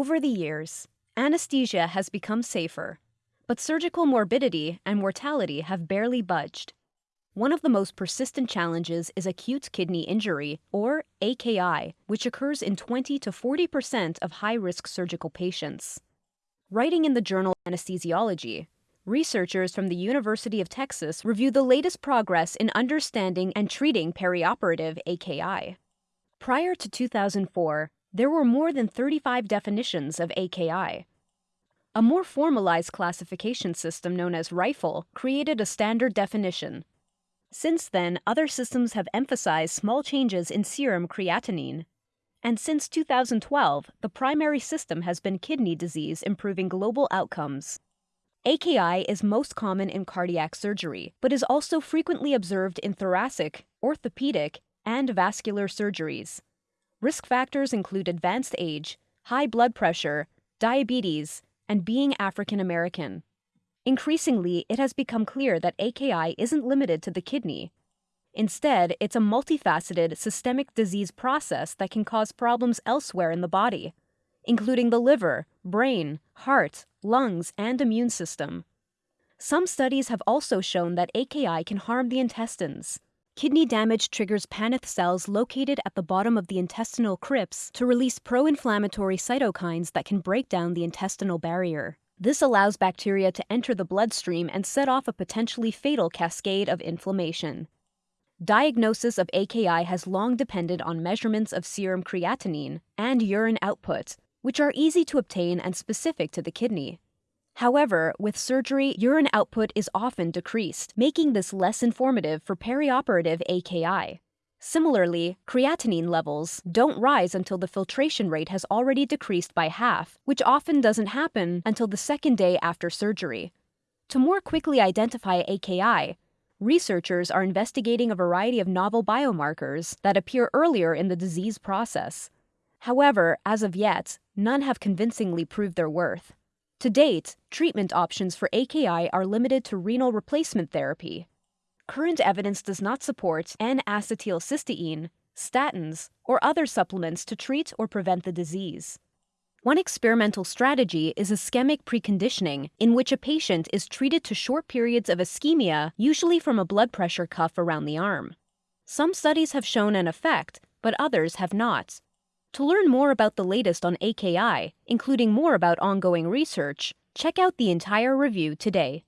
Over the years, anesthesia has become safer, but surgical morbidity and mortality have barely budged. One of the most persistent challenges is acute kidney injury, or AKI, which occurs in 20 to 40% of high risk surgical patients. Writing in the journal Anesthesiology, researchers from the University of Texas reviewed the latest progress in understanding and treating perioperative AKI. Prior to 2004, there were more than 35 definitions of AKI. A more formalized classification system known as RIFLE created a standard definition. Since then, other systems have emphasized small changes in serum creatinine. And since 2012, the primary system has been kidney disease improving global outcomes. AKI is most common in cardiac surgery, but is also frequently observed in thoracic, orthopedic, and vascular surgeries. Risk factors include advanced age, high blood pressure, diabetes, and being African American. Increasingly, it has become clear that AKI isn't limited to the kidney. Instead, it's a multifaceted systemic disease process that can cause problems elsewhere in the body, including the liver, brain, heart, lungs, and immune system. Some studies have also shown that AKI can harm the intestines, Kidney damage triggers Paneth cells located at the bottom of the intestinal crypts to release pro-inflammatory cytokines that can break down the intestinal barrier. This allows bacteria to enter the bloodstream and set off a potentially fatal cascade of inflammation. Diagnosis of AKI has long depended on measurements of serum creatinine and urine output, which are easy to obtain and specific to the kidney. However, with surgery, urine output is often decreased, making this less informative for perioperative AKI. Similarly, creatinine levels don't rise until the filtration rate has already decreased by half, which often doesn't happen until the second day after surgery. To more quickly identify AKI, researchers are investigating a variety of novel biomarkers that appear earlier in the disease process. However, as of yet, none have convincingly proved their worth. To date, treatment options for AKI are limited to renal replacement therapy. Current evidence does not support N-acetylcysteine, statins, or other supplements to treat or prevent the disease. One experimental strategy is ischemic preconditioning, in which a patient is treated to short periods of ischemia, usually from a blood pressure cuff around the arm. Some studies have shown an effect, but others have not. To learn more about the latest on AKI, including more about ongoing research, check out the entire review today.